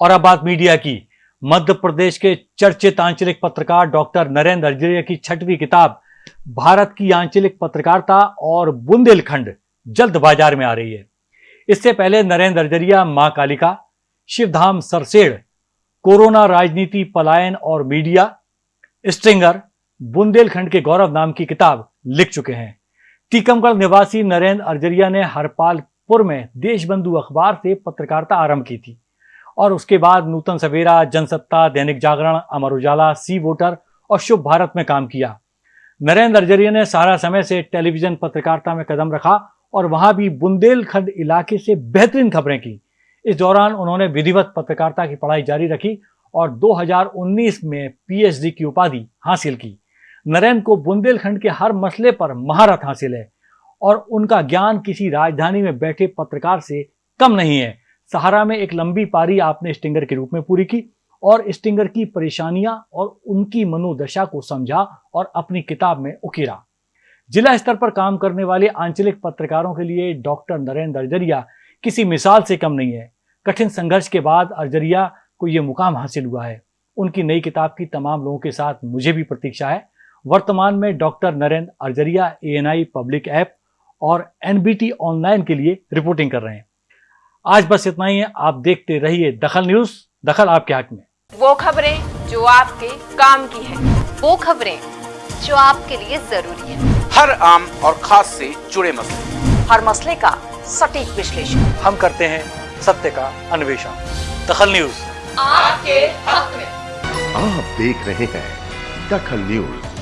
और अब बात मीडिया की। मध्य प्रदेश के चर्चित आंचलिक पत्रकार डॉक्टर नरेंद्र अर्जरिया की छठवीं किताब, भारत की आंचलिक पत्रकारिता और बुंदेलखंड जल्द बाज़ार में आ रही है। इससे पहले नरेंद्र अर्जरिया माँ कालिका, शिवधाम सरसेड़, कोरोना राजनीति पलायन और मीडिया, स्ट्रिंगर, बुंदेलखंड के गौरव नाम की किताब लिख चुके हैं। टीकमगढ़ निवासी नरेंद्र अर्जरिया ने हरपालपुर में देशबंधु अखबार से पत्रकारिता आरंभ की थी। और उसके बाद नूतन सवेरा, जनसत्ता, दैनिक जागरण, अमर उजाला, सी वोटर और शुभ भारत में काम किया। नरेंद्र अर्जरिया ने सारा समय से टेलीविज़न पत्रकारिता में कदम रखा और वहाँ भी बुंदेलखंड इलाके से बेहतरीन खबरें की। इस दौरान उन्होंने विधिवत पत्रकारिता की पढ़ाई जारी रखी और 2019 में पीएचडी की उपाधि हासिल की। नरेंद्र को बुंदेलखंड के हर मसले पर महारत हासिल है और उनका ज्ञान किसी राजधानी में बैठे पत्रकार से कम नहीं है। सहारा में एक लंबी पारी आपने स्टिंगर के रूप में पूरी की और स्टिंगर की परेशानियाँ और उनकी मनोदशा को समझा और अपनी किताब में उकेरा। जिला स्तर पर काम करने वाले आंचलिक पत्रकारों के लिए डॉक्टर नरेंद्र अर्जरिया किसी मिसाल से कम नहीं है। कठिन संघर्ष के बाद अर्जरिया को ये मुकाम हासिल हुआ है। उनकी नई किताब की तमाम लोगों के साथ मुझे भी प्रतीक्षा है। वर्तमान में doctor Narendra Arjaria ANI public app और एनबीटी ऑनलाइन के लिए रिपोर्टिंग कर रहे हैं। आज बस इतना ही है। आप देखते रहिए दखल न्यूज़। दखल आपके हक में। वो खबरें जो आपके काम की है। वो खबरें जो आपके लिए ज़रूरी है। हर आम और खास से जुड़े मसले। हर मसले का सटीक विश्लेषण। हम करते हैं सत्य का अन्वेषण। दखल न्यूज़। आपके हक में। आप देख रहे हैं दखल न्यूज़।